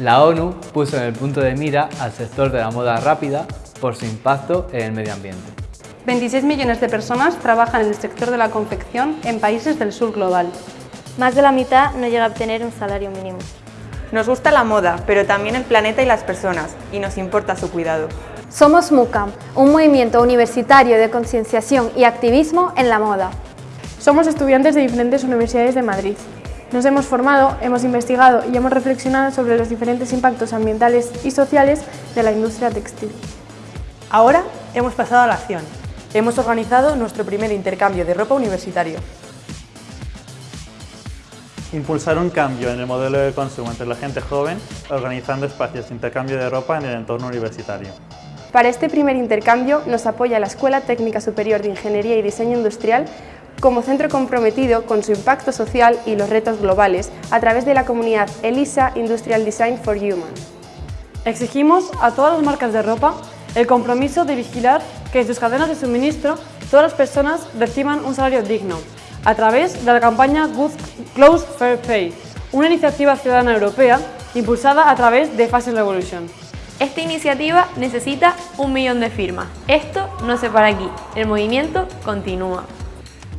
La ONU puso en el punto de mira al sector de la moda rápida por su impacto en el medio ambiente. 26 millones de personas trabajan en el sector de la confección en países del sur global. Más de la mitad no llega a obtener un salario mínimo. Nos gusta la moda, pero también el planeta y las personas, y nos importa su cuidado. Somos MUCAM, un movimiento universitario de concienciación y activismo en la moda. Somos estudiantes de diferentes universidades de Madrid. Nos hemos formado, hemos investigado y hemos reflexionado sobre los diferentes impactos ambientales y sociales de la industria textil. Ahora hemos pasado a la acción. Hemos organizado nuestro primer intercambio de ropa universitario. Impulsar un cambio en el modelo de consumo entre la gente joven, organizando espacios de intercambio de ropa en el entorno universitario. Para este primer intercambio nos apoya la Escuela Técnica Superior de Ingeniería y Diseño Industrial como centro comprometido con su impacto social y los retos globales a través de la comunidad ELISA Industrial Design for Human. Exigimos a todas las marcas de ropa el compromiso de vigilar que en sus cadenas de suministro todas las personas reciban un salario digno, a través de la campaña Good Close Fair Pay, una iniciativa ciudadana europea impulsada a través de Fashion Revolution. Esta iniciativa necesita un millón de firmas. Esto no se para aquí, el movimiento continúa.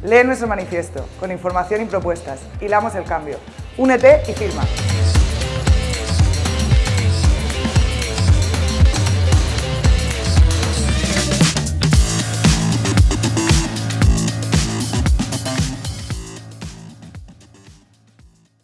Lee nuestro manifiesto, con información y propuestas, hilamos el cambio. Únete y firma.